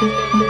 Música